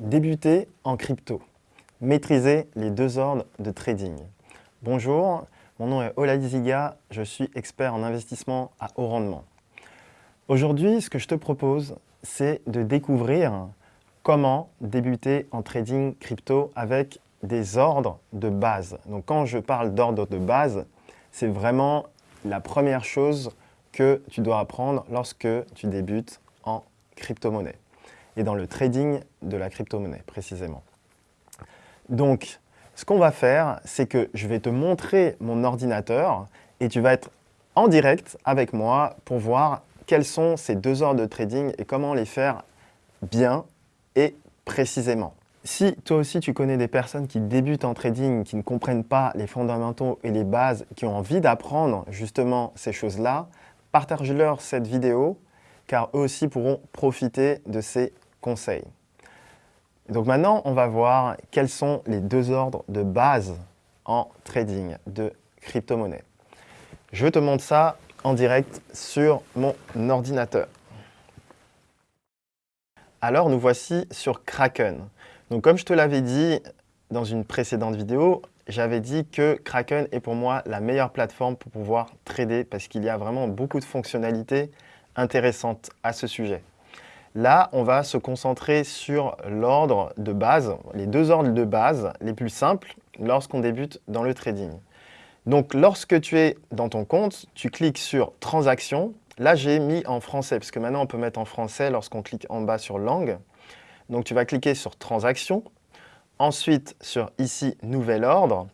Débuter en crypto. Maîtriser les deux ordres de trading. Bonjour, mon nom est Ola Ziga, je suis expert en investissement à haut rendement. Aujourd'hui, ce que je te propose, c'est de découvrir comment débuter en trading crypto avec des ordres de base. Donc quand je parle d'ordre de base, c'est vraiment la première chose que tu dois apprendre lorsque tu débutes en crypto-monnaie et dans le trading de la crypto-monnaie précisément. Donc, ce qu'on va faire, c'est que je vais te montrer mon ordinateur et tu vas être en direct avec moi pour voir quels sont ces deux ordres de trading et comment les faire bien et précisément. Si toi aussi tu connais des personnes qui débutent en trading, qui ne comprennent pas les fondamentaux et les bases, qui ont envie d'apprendre justement ces choses-là, partage-leur cette vidéo car eux aussi pourront profiter de ces conseils. Donc maintenant, on va voir quels sont les deux ordres de base en trading de crypto-monnaie. Je te montre ça en direct sur mon ordinateur. Alors, nous voici sur Kraken. Donc, comme je te l'avais dit dans une précédente vidéo, j'avais dit que Kraken est pour moi la meilleure plateforme pour pouvoir trader parce qu'il y a vraiment beaucoup de fonctionnalités intéressantes à ce sujet. Là, on va se concentrer sur l'ordre de base, les deux ordres de base les plus simples lorsqu'on débute dans le trading. Donc, lorsque tu es dans ton compte, tu cliques sur « Transaction ». Là, j'ai mis en français, parce que maintenant, on peut mettre en français lorsqu'on clique en bas sur « Langue ». Donc, tu vas cliquer sur « Transaction ». Ensuite, sur ici « Nouvel ordre ».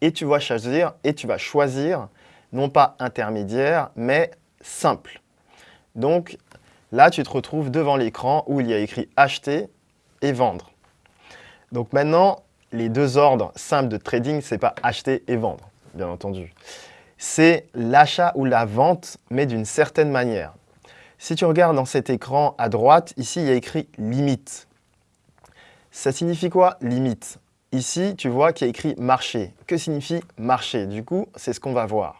Et tu vas choisir, et tu vas choisir non pas intermédiaire, mais simple. Donc, là, tu te retrouves devant l'écran où il y a écrit « Acheter » et « Vendre ». Donc maintenant, les deux ordres simples de trading, ce n'est pas acheter et vendre, bien entendu. C'est l'achat ou la vente, mais d'une certaine manière. Si tu regardes dans cet écran à droite, ici, il y a écrit « limite ». Ça signifie quoi, limite? Ici, tu vois qu'il y a écrit « marché ». Que signifie « marché » Du coup, c'est ce qu'on va voir.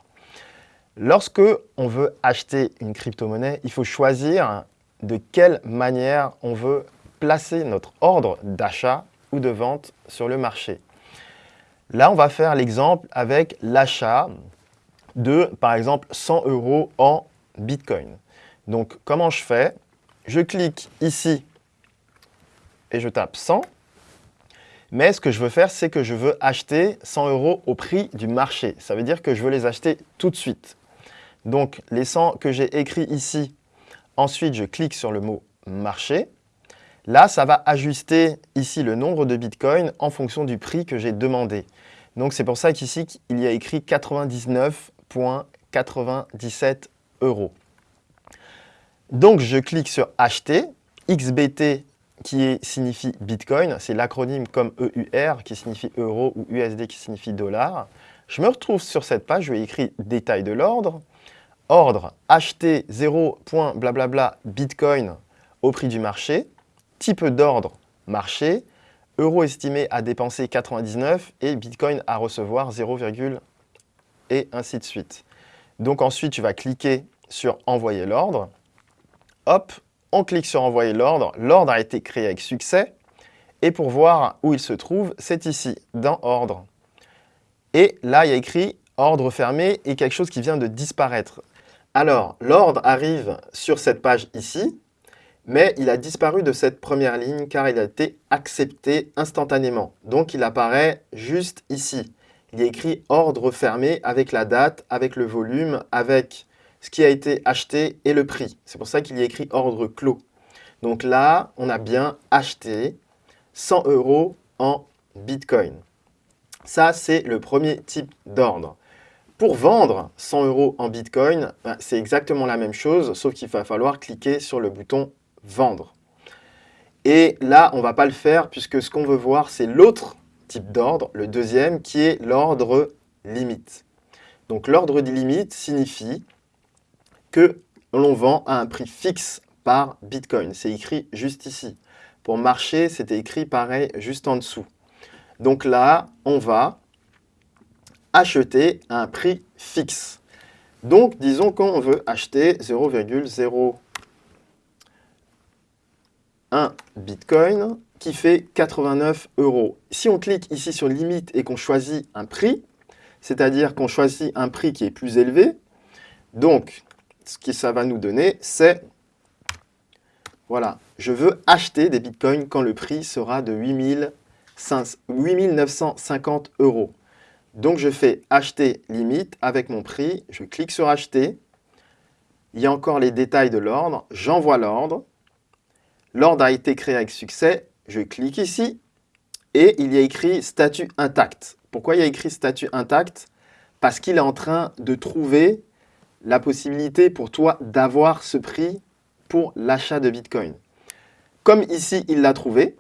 Lorsque on veut acheter une crypto-monnaie, il faut choisir de quelle manière on veut placer notre ordre d'achat ou de vente sur le marché. Là, on va faire l'exemple avec l'achat de, par exemple, 100 euros en Bitcoin. Donc, comment je fais? Je clique ici et je tape 100. Mais ce que je veux faire, c'est que je veux acheter 100 euros au prix du marché. Ça veut dire que je veux les acheter tout de suite. Donc, les 100 que j'ai écrits ici, ensuite, je clique sur le mot « marché ». Là, ça va ajuster ici le nombre de Bitcoin en fonction du prix que j'ai demandé. Donc, c'est pour ça qu'ici, il y a écrit 99,97 euros. Donc, je clique sur « Acheter ». XBT qui signifie Bitcoin, c'est l'acronyme comme EUR qui signifie euro ou USD qui signifie dollar. Je me retrouve sur cette page, je vais écrire « Détail de l'ordre » ordre acheter 0. blablabla Bitcoin au prix du marché, type d'ordre marché, euro estimé à dépenser 99 et Bitcoin à recevoir 0, et ainsi de suite. Donc ensuite, tu vas cliquer sur envoyer l'ordre. Hop, on clique sur envoyer l'ordre. L'ordre a été créé avec succès. Et pour voir où il se trouve, c'est ici, dans ordre. Et là, il y a écrit ordre fermé et quelque chose qui vient de disparaître. Alors, l'ordre arrive sur cette page ici, mais il a disparu de cette première ligne car il a été accepté instantanément. Donc, il apparaît juste ici. Il y a écrit ordre fermé avec la date, avec le volume, avec ce qui a été acheté et le prix. C'est pour ça qu'il y a écrit ordre clos. Donc là, on a bien acheté 100 euros en Bitcoin. Ça, c'est le premier type d'ordre. Pour vendre 100 euros en Bitcoin, ben, c'est exactement la même chose, sauf qu'il va falloir cliquer sur le bouton « Vendre ». Et là, on ne va pas le faire puisque ce qu'on veut voir, c'est l'autre type d'ordre, le deuxième, qui est l'ordre limite. Donc l'ordre limite signifie que l'on vend à un prix fixe par Bitcoin. C'est écrit juste ici. Pour marché, c'était écrit pareil juste en dessous. Donc là, on va acheter à un prix fixe. Donc, disons qu'on veut acheter 0,01 Bitcoin qui fait 89 euros. Si on clique ici sur limite et qu'on choisit un prix, c'est-à-dire qu'on choisit un prix qui est plus élevé, donc ce que ça va nous donner, c'est, voilà, je veux acheter des bitcoins quand le prix sera de 8950 euros. Donc je fais acheter limite. Avec mon prix, je clique sur acheter, il y a encore les détails de l'ordre, j'envoie l'ordre, l'ordre a été créé avec succès, je clique ici. Et il y a écrit statut intact. Pourquoi il y a écrit statut intact? Parce qu'il est en train de trouver la possibilité pour toi d'avoir ce prix pour l'achat de Bitcoin. Comme ici, il l'a trouvé,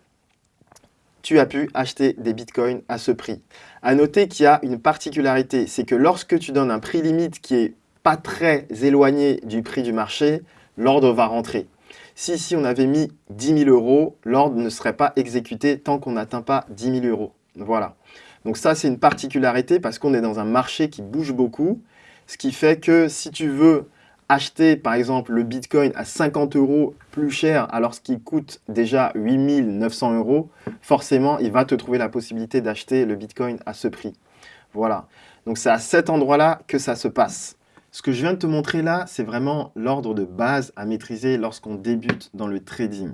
tu as pu acheter des bitcoins à ce prix. À noter qu'il y a une particularité, c'est que lorsque tu donnes un prix limite qui est pas très éloigné du prix du marché, l'ordre va rentrer. Si ici on avait mis 10 000 euros, l'ordre ne serait pas exécuté tant qu'on n'atteint pas 10 000 euros. Voilà. Donc ça, c'est une particularité parce qu'on est dans un marché qui bouge beaucoup, ce qui fait que si tu veux acheter par exemple le Bitcoin à 50 euros plus cher alors qu'il coûte déjà 8900 euros, forcément, il va te trouver la possibilité d'acheter le Bitcoin à ce prix. Voilà. Donc c'est à cet endroit-là que ça se passe. Ce que je viens de te montrer là, c'est vraiment l'ordre de base à maîtriser lorsqu'on débute dans le trading.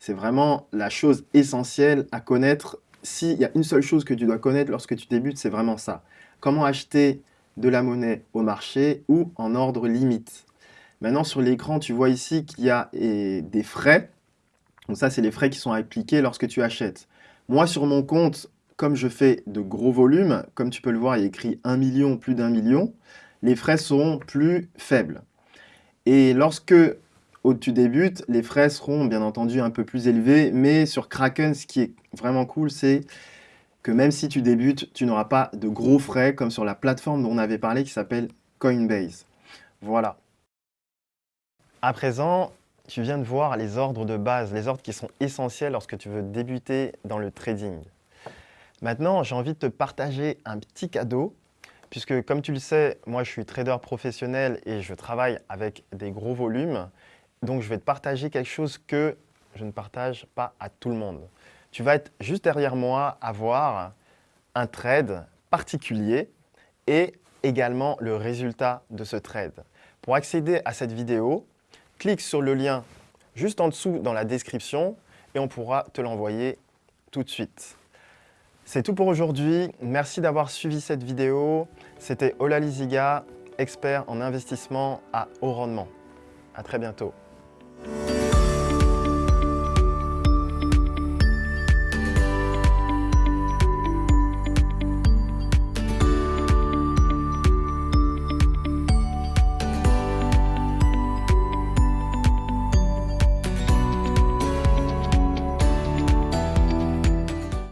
C'est vraiment la chose essentielle à connaître. S'il y a une seule chose que tu dois connaître lorsque tu débutes, c'est vraiment ça. Comment acheter de la monnaie au marché ou en ordre limite. Maintenant, sur l'écran, tu vois ici qu'il y a des frais. Donc ça, c'est les frais qui sont appliqués lorsque tu achètes. Moi, sur mon compte, comme je fais de gros volumes, comme tu peux le voir, il y a écrit 1 million, plus d'un million, les frais seront plus faibles. Et lorsque tu débutes, les frais seront bien entendu un peu plus élevés, mais sur Kraken, ce qui est vraiment cool, c'est que même si tu débutes, tu n'auras pas de gros frais comme sur la plateforme dont on avait parlé qui s'appelle Coinbase. Voilà. À présent, tu viens de voir les ordres de base, les ordres qui sont essentiels lorsque tu veux débuter dans le trading. Maintenant, j'ai envie de te partager un petit cadeau, puisque comme tu le sais, moi je suis trader professionnel et je travaille avec des gros volumes. Donc je vais te partager quelque chose que je ne partage pas à tout le monde. Tu vas être juste derrière moi à voir un trade particulier et également le résultat de ce trade. Pour accéder à cette vidéo, clique sur le lien juste en dessous dans la description et on pourra te l'envoyer tout de suite. C'est tout pour aujourd'hui. Merci d'avoir suivi cette vidéo. C'était Ola Liziga, expert en investissement à haut rendement. À très bientôt.